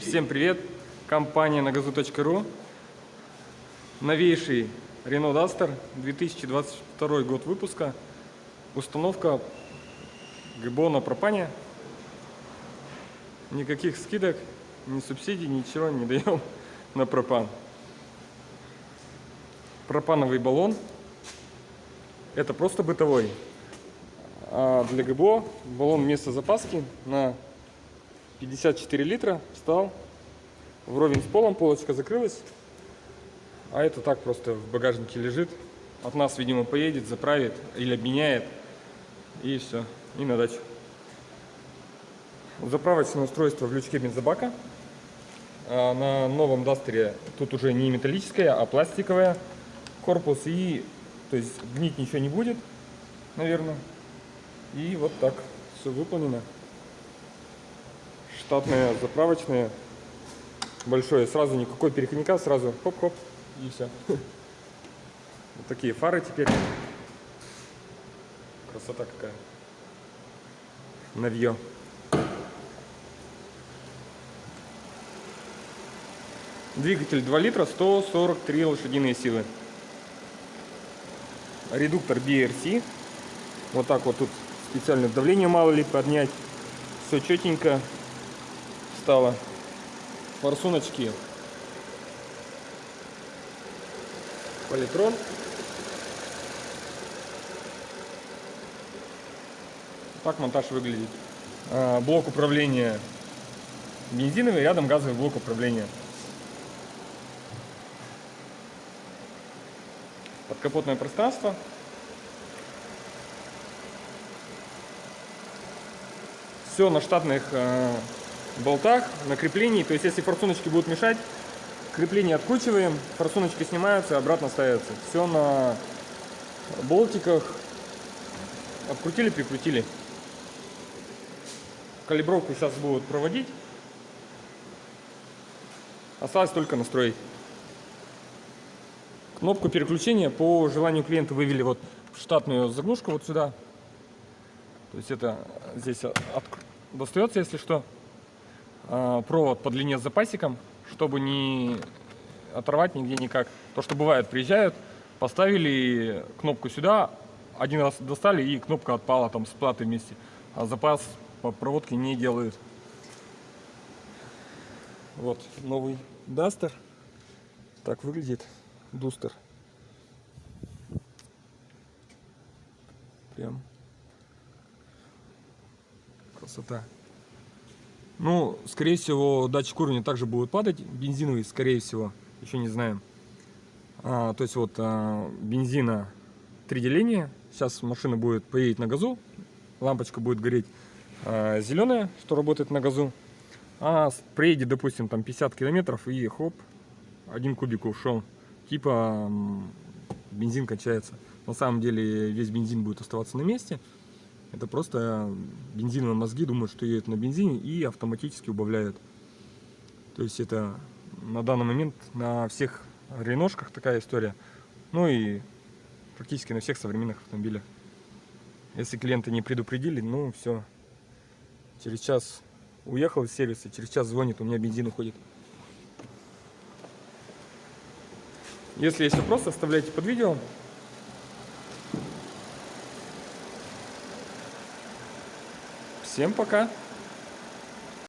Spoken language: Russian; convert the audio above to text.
Всем привет! Компания нагазу.ру Новейший Renault Duster 2022 год выпуска. Установка ГБО на пропане Никаких скидок, ни субсидий, ничего не даем на пропан. Пропановый баллон. Это просто бытовой. А для ГБО баллон вместо запаски на 54 литра встал вровень с полом, полочка закрылась. А это так просто в багажнике лежит. От нас, видимо, поедет, заправит или обменяет. И все, и на дачу. Заправочное устройство в лючке бензобака. А на новом Дастере тут уже не металлическое, а пластиковое корпус. И то есть гнить ничего не будет, наверное. И вот так все выполнено штатные, заправочные, большое, сразу никакой переходника, сразу хоп-хоп и все. Вот такие фары теперь. Красота какая. Навье. Двигатель 2 литра, 143 лошадиные силы. Редуктор BRC. Вот так вот тут специальное давление мало ли поднять. Все четенько стало. Форсуночки. Политрон. Так монтаж выглядит. А, блок управления бензиновый, рядом газовый блок управления. Подкапотное пространство. Все на штатных а, болтах, на креплении. То есть, если форсуночки будут мешать, крепление откручиваем, форсуночки снимаются обратно ставятся. Все на болтиках. Открутили, прикрутили. Калибровку сейчас будут проводить. Осталось только настроить. Кнопку переключения по желанию клиента вывели вот в штатную заглушку вот сюда. То есть это здесь достается, если что. А, провод по длине с запасиком, чтобы не оторвать нигде никак. То, что бывает, приезжают, поставили кнопку сюда, один раз достали и кнопка отпала там с платой вместе. А запас по проводке не делают. Вот новый Дастер. Так выглядит Дустер. Прям красота. Ну, скорее всего, датчик уровня также будет падать. Бензиновый, скорее всего, еще не знаем. А, то есть вот а, бензина три деления. Сейчас машина будет поедет на газу. Лампочка будет гореть а, зеленая, что работает на газу. А приедет, допустим, там 50 километров и хоп, один кубик ушел. Типа бензин кончается. На самом деле весь бензин будет оставаться на месте. Это просто бензиновые мозги думают, что едут на бензине и автоматически убавляют. То есть это на данный момент на всех реношках такая история. Ну и практически на всех современных автомобилях. Если клиенты не предупредили, ну все. Через час уехал из сервиса, через час звонит, у меня бензин уходит. Если есть вопрос, оставляйте под видео. Всем пока!